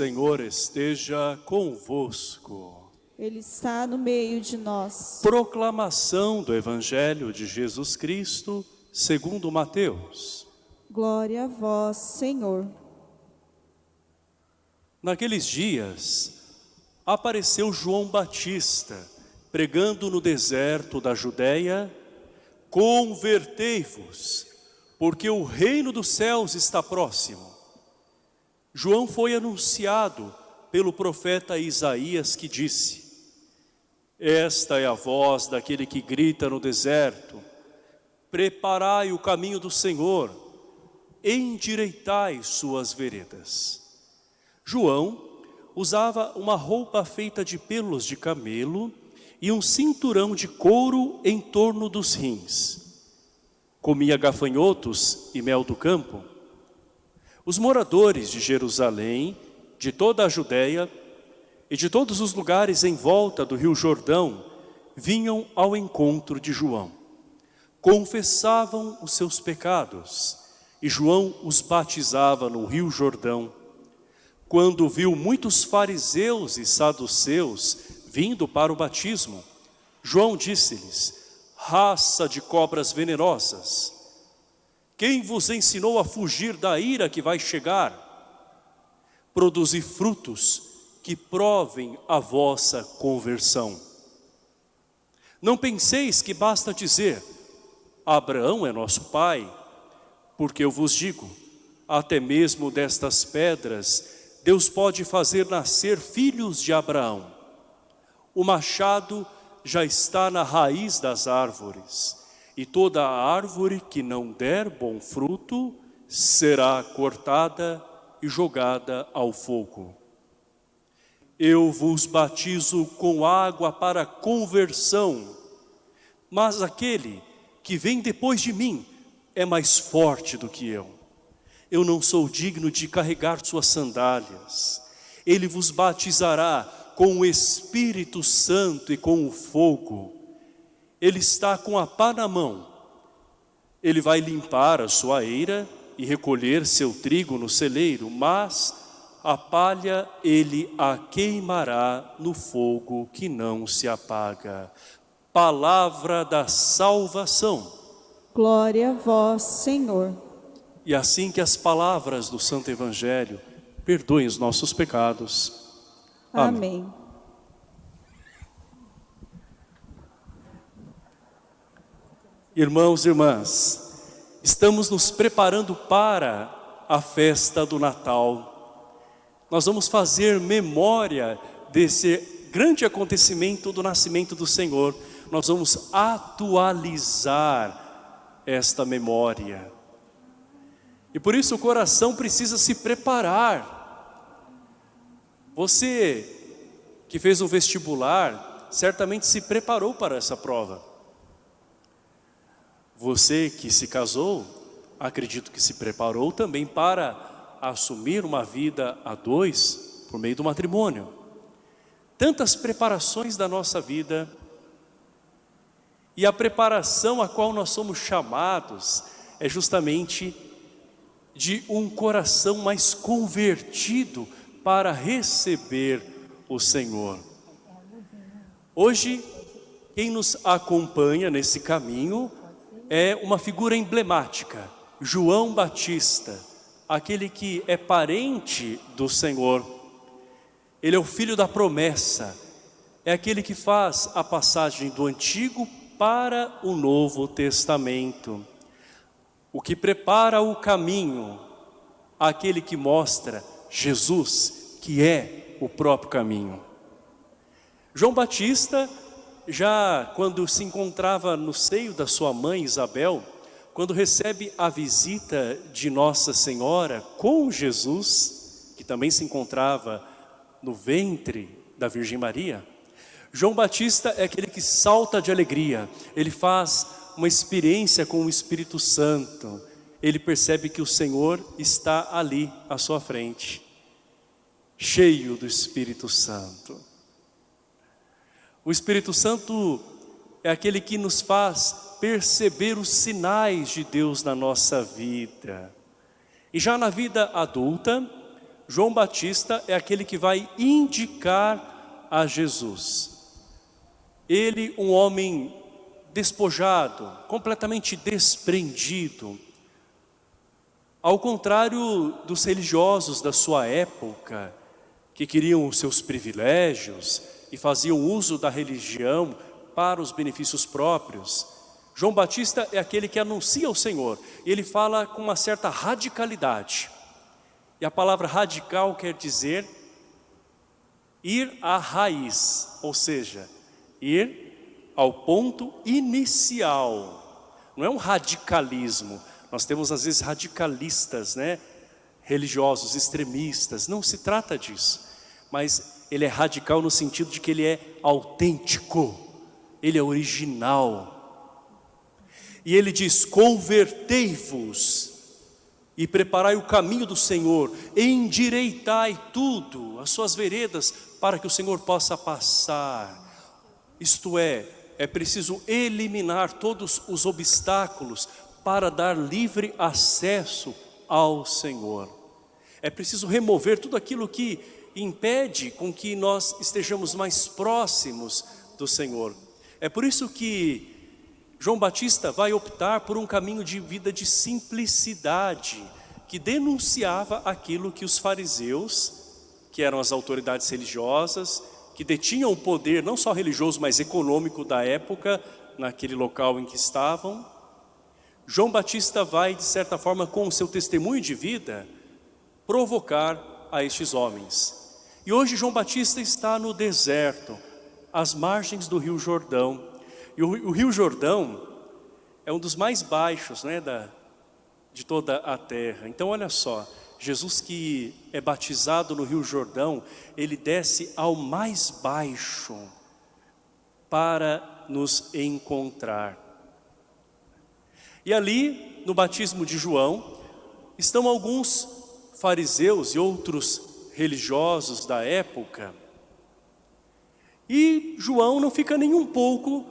Senhor esteja convosco. Ele está no meio de nós. Proclamação do Evangelho de Jesus Cristo, segundo Mateus. Glória a vós, Senhor. Naqueles dias, apareceu João Batista, pregando no deserto da Judéia, Convertei-vos, porque o reino dos céus está próximo. João foi anunciado pelo profeta Isaías que disse, Esta é a voz daquele que grita no deserto, Preparai o caminho do Senhor, endireitai suas veredas. João usava uma roupa feita de pelos de camelo e um cinturão de couro em torno dos rins. Comia gafanhotos e mel do campo. Os moradores de Jerusalém, de toda a Judéia e de todos os lugares em volta do rio Jordão, vinham ao encontro de João. Confessavam os seus pecados e João os batizava no rio Jordão. Quando viu muitos fariseus e saduceus vindo para o batismo, João disse-lhes, raça de cobras venenosas, quem vos ensinou a fugir da ira que vai chegar? Produzi frutos que provem a vossa conversão. Não penseis que basta dizer, Abraão é nosso pai, porque eu vos digo, até mesmo destas pedras, Deus pode fazer nascer filhos de Abraão. O machado já está na raiz das árvores e toda árvore que não der bom fruto será cortada e jogada ao fogo. Eu vos batizo com água para conversão, mas aquele que vem depois de mim é mais forte do que eu. Eu não sou digno de carregar suas sandálias. Ele vos batizará com o Espírito Santo e com o fogo ele está com a pá na mão. Ele vai limpar a sua eira e recolher seu trigo no celeiro, mas a palha ele a queimará no fogo que não se apaga. Palavra da salvação. Glória a vós, Senhor. E assim que as palavras do Santo Evangelho perdoem os nossos pecados. Amém. Amém. Irmãos e irmãs, estamos nos preparando para a festa do Natal. Nós vamos fazer memória desse grande acontecimento do nascimento do Senhor. Nós vamos atualizar esta memória. E por isso o coração precisa se preparar. Você que fez um vestibular, certamente se preparou para essa prova. Você que se casou, acredito que se preparou também para assumir uma vida a dois por meio do matrimônio. Tantas preparações da nossa vida e a preparação a qual nós somos chamados é justamente de um coração mais convertido para receber o Senhor. Hoje, quem nos acompanha nesse caminho é uma figura emblemática, João Batista, aquele que é parente do Senhor. Ele é o filho da promessa, é aquele que faz a passagem do Antigo para o Novo Testamento. O que prepara o caminho, aquele que mostra Jesus, que é o próprio caminho. João Batista já quando se encontrava no seio da sua mãe Isabel, quando recebe a visita de Nossa Senhora com Jesus, que também se encontrava no ventre da Virgem Maria, João Batista é aquele que salta de alegria, ele faz uma experiência com o Espírito Santo, ele percebe que o Senhor está ali à sua frente, cheio do Espírito Santo. O Espírito Santo é aquele que nos faz perceber os sinais de Deus na nossa vida. E já na vida adulta, João Batista é aquele que vai indicar a Jesus. Ele, um homem despojado, completamente desprendido, ao contrário dos religiosos da sua época, que queriam os seus privilégios e faziam uso da religião para os benefícios próprios, João Batista é aquele que anuncia o Senhor. Ele fala com uma certa radicalidade. E a palavra radical quer dizer ir à raiz, ou seja, ir ao ponto inicial. Não é um radicalismo. Nós temos às vezes radicalistas, né? religiosos, extremistas. Não se trata disso. Mas ele é radical no sentido de que ele é autêntico. Ele é original. E ele diz, convertei-vos e preparai o caminho do Senhor, endireitai tudo, as suas veredas, para que o Senhor possa passar. Isto é, é preciso eliminar todos os obstáculos para dar livre acesso ao Senhor. É preciso remover tudo aquilo que impede com que nós estejamos mais próximos do Senhor. É por isso que João Batista vai optar por um caminho de vida de simplicidade, que denunciava aquilo que os fariseus, que eram as autoridades religiosas, que detinham o poder não só religioso, mas econômico da época, naquele local em que estavam. João Batista vai, de certa forma, com o seu testemunho de vida, provocar a estes homens. E hoje João Batista está no deserto, às margens do rio Jordão, e o, o Rio Jordão é um dos mais baixos né, da, de toda a terra. Então olha só, Jesus que é batizado no Rio Jordão, ele desce ao mais baixo para nos encontrar. E ali, no batismo de João, estão alguns fariseus e outros religiosos da época. E João não fica nem um pouco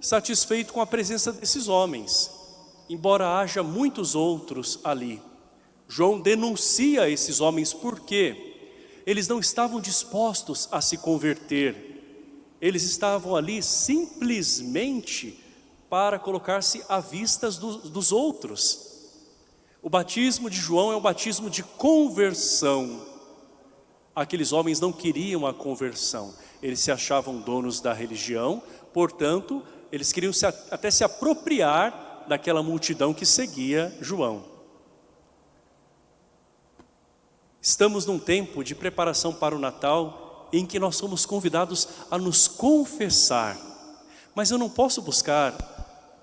satisfeito com a presença desses homens, embora haja muitos outros ali. João denuncia esses homens porque eles não estavam dispostos a se converter, eles estavam ali simplesmente para colocar-se à vista dos, dos outros. O batismo de João é um batismo de conversão. Aqueles homens não queriam a conversão, eles se achavam donos da religião, portanto, eles queriam se, até se apropriar daquela multidão que seguia João. Estamos num tempo de preparação para o Natal em que nós somos convidados a nos confessar. Mas eu não posso buscar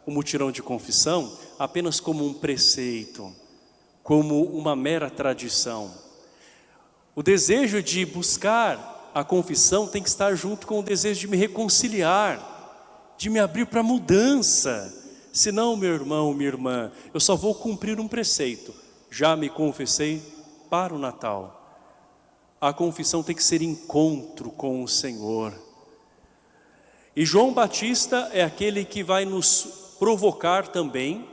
o mutirão de confissão apenas como um preceito, como uma mera tradição. O desejo de buscar a confissão tem que estar junto com o desejo de me reconciliar, de me abrir para mudança. Senão, meu irmão, minha irmã, eu só vou cumprir um preceito. Já me confessei para o Natal. A confissão tem que ser encontro com o Senhor. E João Batista é aquele que vai nos provocar também,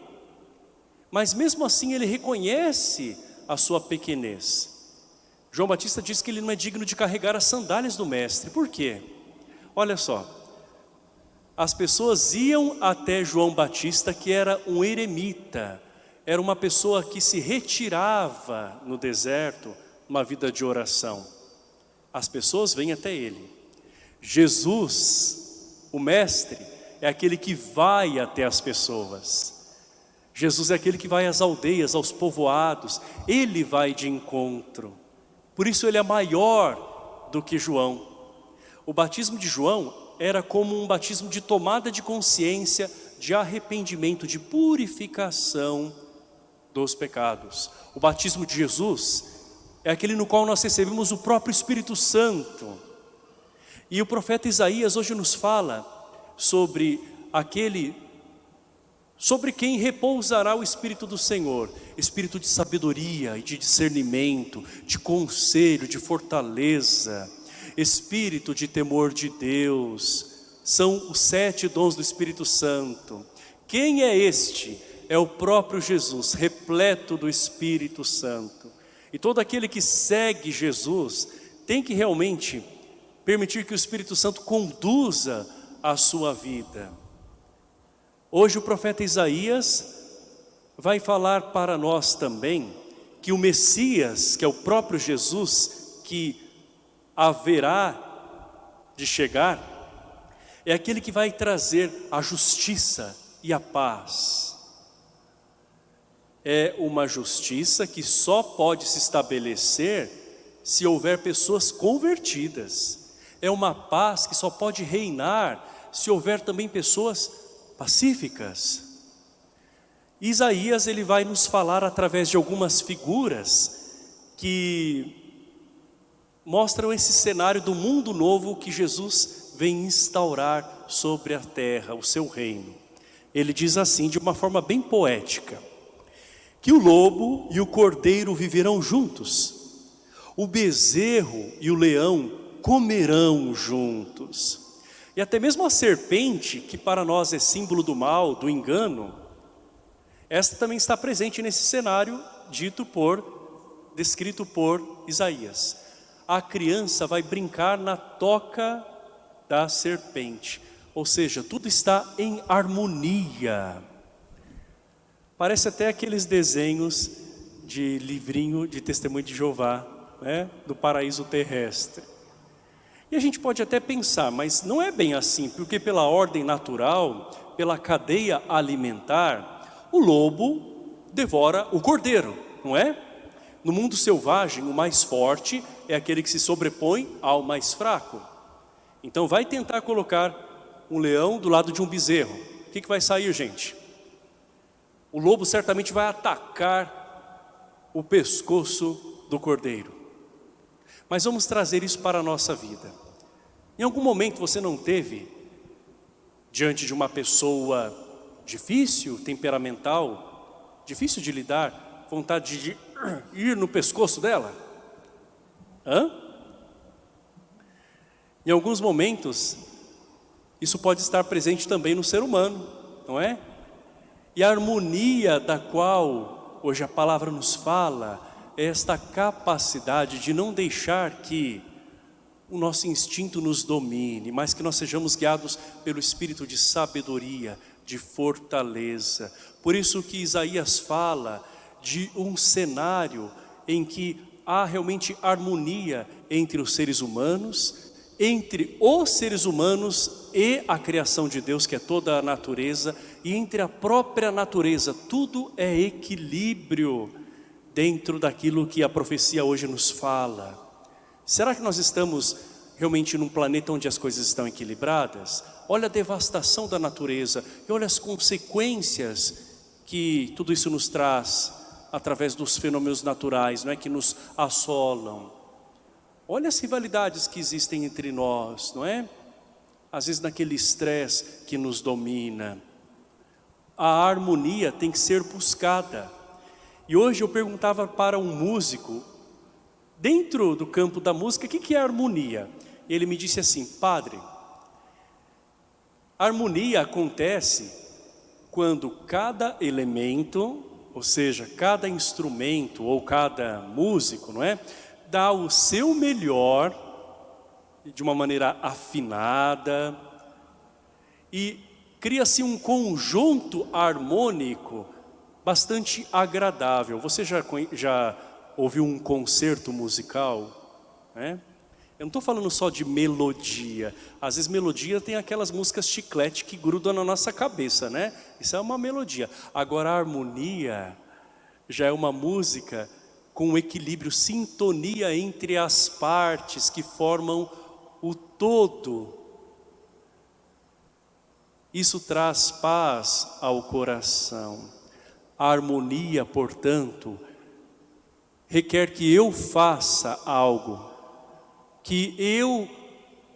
mas mesmo assim ele reconhece a sua pequenez. João Batista diz que ele não é digno de carregar as sandálias do mestre. Por quê? Olha só, as pessoas iam até João Batista, que era um eremita, era uma pessoa que se retirava no deserto, uma vida de oração. As pessoas vêm até ele. Jesus, o mestre, é aquele que vai até as pessoas. Jesus é aquele que vai às aldeias, aos povoados, ele vai de encontro. Por isso ele é maior do que João. O batismo de João era como um batismo de tomada de consciência, de arrependimento, de purificação dos pecados. O batismo de Jesus é aquele no qual nós recebemos o próprio Espírito Santo. E o profeta Isaías hoje nos fala sobre aquele sobre quem repousará o Espírito do Senhor, Espírito de sabedoria e de discernimento, de conselho, de fortaleza, espírito de temor de Deus, são os sete dons do Espírito Santo. Quem é este? É o próprio Jesus, repleto do Espírito Santo. E todo aquele que segue Jesus tem que realmente permitir que o Espírito Santo conduza a sua vida. Hoje o profeta Isaías vai falar para nós também que o Messias, que é o próprio Jesus, que haverá de chegar, é aquele que vai trazer a justiça e a paz. É uma justiça que só pode se estabelecer se houver pessoas convertidas. É uma paz que só pode reinar se houver também pessoas pacíficas. Isaías ele vai nos falar através de algumas figuras que mostram esse cenário do mundo novo que Jesus vem instaurar sobre a terra, o seu reino. Ele diz assim de uma forma bem poética, que o lobo e o cordeiro viverão juntos, o bezerro e o leão comerão juntos. E até mesmo a serpente, que para nós é símbolo do mal, do engano, esta também está presente nesse cenário dito por, descrito por Isaías. A criança vai brincar na toca da serpente. Ou seja, tudo está em harmonia. Parece até aqueles desenhos de livrinho de testemunho de Jeová, né? do paraíso terrestre. E a gente pode até pensar, mas não é bem assim, porque pela ordem natural, pela cadeia alimentar, o lobo devora o cordeiro, não é? No mundo selvagem, o mais forte é aquele que se sobrepõe ao mais fraco. Então vai tentar colocar um leão do lado de um bezerro. O que, que vai sair, gente? O lobo certamente vai atacar o pescoço do cordeiro. Mas vamos trazer isso para a nossa vida. Em algum momento você não teve, diante de uma pessoa difícil, temperamental, difícil de lidar, vontade de ir no pescoço dela? Hã? Em alguns momentos, isso pode estar presente também no ser humano, não é? E a harmonia da qual hoje a palavra nos fala esta capacidade de não deixar que o nosso instinto nos domine, mas que nós sejamos guiados pelo espírito de sabedoria, de fortaleza. Por isso que Isaías fala de um cenário em que há realmente harmonia entre os seres humanos, entre os seres humanos e a criação de Deus, que é toda a natureza, e entre a própria natureza, tudo é equilíbrio dentro daquilo que a profecia hoje nos fala. Será que nós estamos realmente num planeta onde as coisas estão equilibradas? olha a devastação da natureza e olha as consequências que tudo isso nos traz através dos fenômenos naturais, não é que nos assolam. Olha as rivalidades que existem entre nós, não é? Às vezes naquele estresse que nos domina. A harmonia tem que ser buscada. E hoje eu perguntava para um músico, dentro do campo da música, o que é harmonia? E ele me disse assim, padre, harmonia acontece quando cada elemento, ou seja, cada instrumento ou cada músico, não é? Dá o seu melhor de uma maneira afinada e cria-se um conjunto harmônico bastante agradável. Você já, já ouviu um concerto musical? Né? Eu não estou falando só de melodia. Às vezes melodia tem aquelas músicas chiclete que grudam na nossa cabeça, né? Isso é uma melodia. Agora a harmonia já é uma música com equilíbrio, sintonia entre as partes que formam o todo. Isso traz paz ao coração. A harmonia, portanto, requer que eu faça algo que eu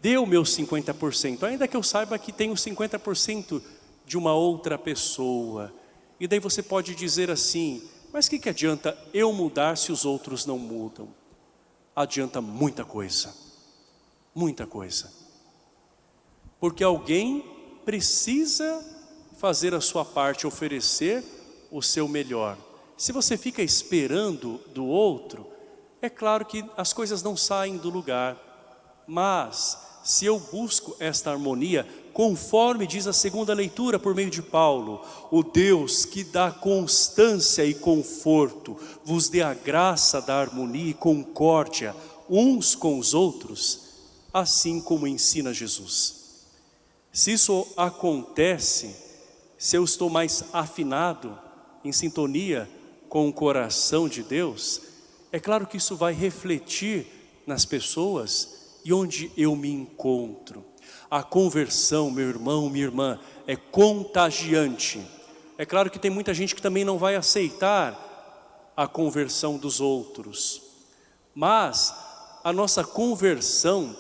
dê o meu 50%, ainda que eu saiba que tenho 50% de uma outra pessoa. E daí você pode dizer assim, mas o que, que adianta eu mudar se os outros não mudam? Adianta muita coisa, muita coisa. Porque alguém precisa fazer a sua parte, oferecer o seu melhor. Se você fica esperando do outro, É claro que as coisas não saem do lugar, mas se eu busco esta harmonia, conforme diz a segunda leitura por meio de Paulo, o Deus que dá constância e conforto, vos dê a graça da harmonia e concórdia uns com os outros, assim como ensina Jesus. Se isso acontece, se eu estou mais afinado, em sintonia com o coração de Deus, é claro que isso vai refletir nas pessoas e onde eu me encontro. A conversão, meu irmão, minha irmã, é contagiante. É claro que tem muita gente que também não vai aceitar a conversão dos outros. Mas a nossa conversão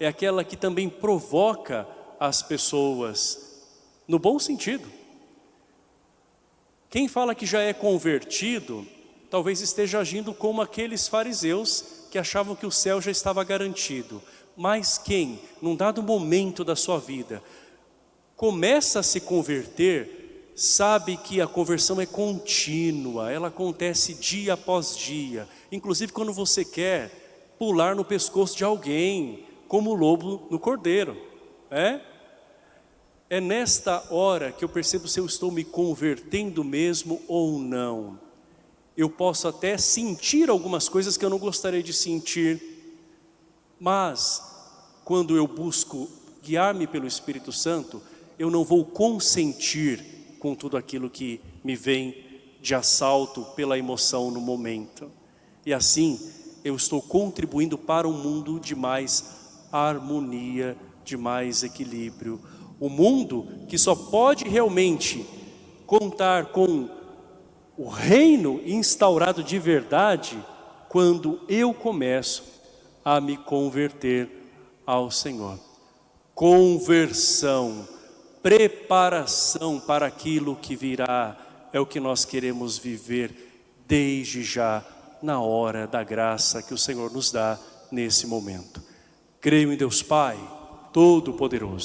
é aquela que também provoca as pessoas, no bom sentido. Quem fala que já é convertido, talvez esteja agindo como aqueles fariseus que achavam que o céu já estava garantido. Mas quem, num dado momento da sua vida, começa a se converter, sabe que a conversão é contínua, ela acontece dia após dia. Inclusive quando você quer pular no pescoço de alguém, como o lobo no cordeiro. É? É nesta hora que eu percebo se eu estou me convertendo mesmo ou não. Eu posso até sentir algumas coisas que eu não gostaria de sentir, mas quando eu busco guiar-me pelo Espírito Santo, eu não vou consentir com tudo aquilo que me vem de assalto pela emoção no momento. E assim, eu estou contribuindo para um mundo de mais harmonia, de mais equilíbrio, o mundo que só pode realmente contar com o reino instaurado de verdade quando eu começo a me converter ao Senhor. Conversão, preparação para aquilo que virá, é o que nós queremos viver desde já, na hora da graça que o Senhor nos dá nesse momento. Creio em Deus Pai, Todo-Poderoso.